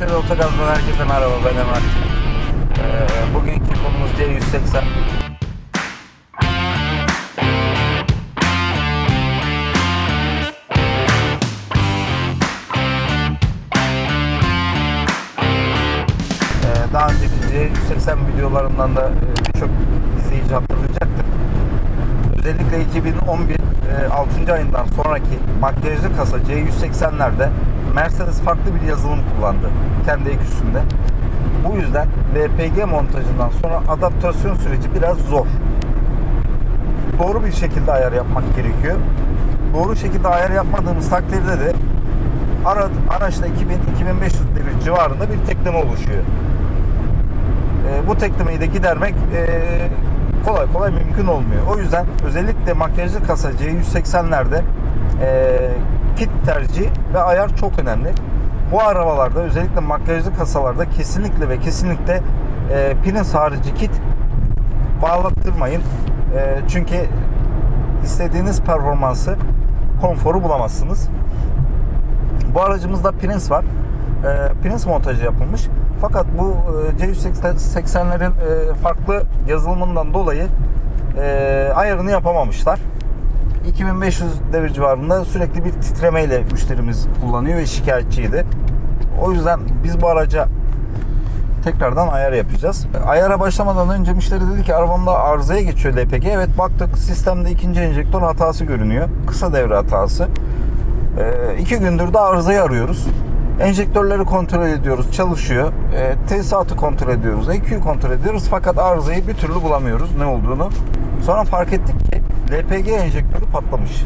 Şöyle Otogaz'dan herkese merhaba ben Emrah. Ee, bugünkü konumuz C180. Ee, daha önceki C180 videolarından da e, birçok izleyici hatırlayacaktır. Özellikle 2011 e, 6. ayından sonraki makyajlı kasa C180'lerde Mercedes farklı bir yazılım kullandı kendi ek üstünde. Bu yüzden LPG montajından sonra adaptasyon süreci biraz zor. Doğru bir şekilde ayar yapmak gerekiyor. Doğru şekilde ayar yapmadığımız takdirde de ara, araçta 2000-2500 devir civarında bir tekleme oluşuyor. E, bu teklemeyi de gidermek e, kolay kolay mümkün olmuyor. O yüzden özellikle makyajlı kasa C180'lerde e, kit tercihi ve ayar çok önemli. Bu arabalarda özellikle makyajlı kasalarda kesinlikle ve kesinlikle e, Prince harici kit bağlattırmayın. E, çünkü istediğiniz performansı, konforu bulamazsınız. Bu aracımızda Prince var. E, Prince montajı yapılmış. Fakat bu e, C180'lerin e, farklı yazılımından dolayı e, ayarını yapamamışlar. 2500 devir civarında sürekli bir titremeyle müşterimiz kullanıyor ve şikayetçiydi. O yüzden biz bu araca tekrardan ayar yapacağız. Ayara başlamadan önce müşteri dedi ki arabamda arızaya geçiyor LPG. Evet baktık sistemde ikinci enjektör hatası görünüyor. Kısa devre hatası. E, iki gündür de arızayı arıyoruz. Enjektörleri kontrol ediyoruz. Çalışıyor. E, tesisatı kontrol ediyoruz. EQ'yu kontrol ediyoruz. Fakat arızayı bir türlü bulamıyoruz ne olduğunu. Sonra fark ettik ki LPG enjektörü patlamış.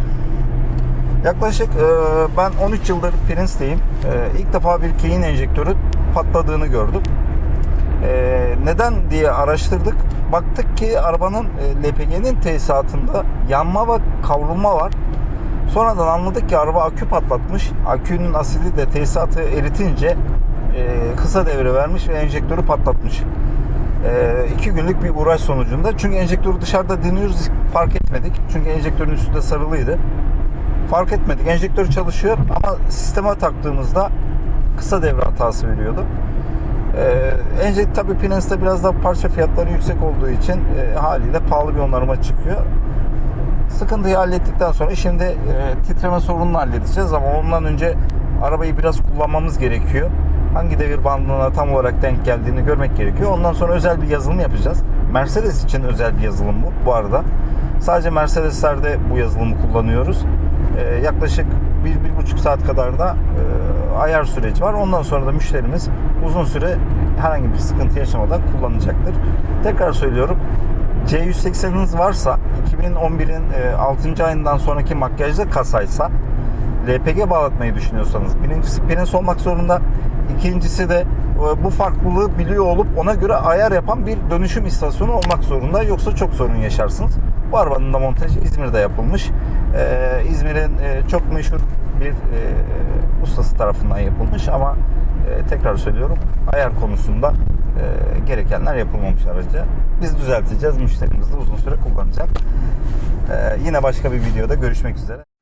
Yaklaşık e, ben 13 yıldır Prince'teyim. E, ilk defa bir keyin enjektörü patladığını gördüm. E, neden diye araştırdık. Baktık ki arabanın e, LPG'nin tesisatında yanma ve kavrulma var. Sonradan anladık ki araba akü patlatmış. Akünün asidi de tesisatı eritince e, kısa devre vermiş ve enjektörü patlatmış. E, iki günlük bir uğraş sonucunda. Çünkü enjektörü dışarıda deniyoruz fark etmedik. Çünkü enjektörün üstünde sarılıydı. Fark etmedik. Enjektör çalışıyor ama sisteme taktığımızda kısa devre hatası veriyordu. Ee, enjekt tabii Pinence'de biraz da parça fiyatları yüksek olduğu için e, haliyle pahalı bir onarıma çıkıyor sıkıntıyı hallettikten sonra şimdi e, titreme sorununu halledeceğiz ama ondan önce arabayı biraz kullanmamız gerekiyor. Hangi devir bandına tam olarak denk geldiğini görmek gerekiyor. Ondan sonra özel bir yazılım yapacağız. Mercedes için özel bir yazılım bu bu arada. Sadece Mercedes'lerde bu yazılımı kullanıyoruz. E, yaklaşık 1-1,5 saat kadar da e, ayar süreci var. Ondan sonra da müşterimiz uzun süre herhangi bir sıkıntı yaşamadan kullanacaktır. Tekrar söylüyorum. C180'iniz varsa 2011'in 6. ayından sonraki makyajlı kasaysa LPG bağlatmayı düşünüyorsanız birincisi Prince olmak zorunda ikincisi de bu farklılığı biliyor olup ona göre ayar yapan bir dönüşüm istasyonu olmak zorunda yoksa çok sorun yaşarsınız. Bu arabanın da montajı İzmir'de yapılmış. Ee, İzmir'in e, çok meşhur bir e, ustası tarafından yapılmış ama e, tekrar söylüyorum ayar konusunda e, gerekenler yapılmamış araca. Biz düzelteceğiz. Müşterimiz de uzun süre kullanacak. E, yine başka bir videoda görüşmek üzere.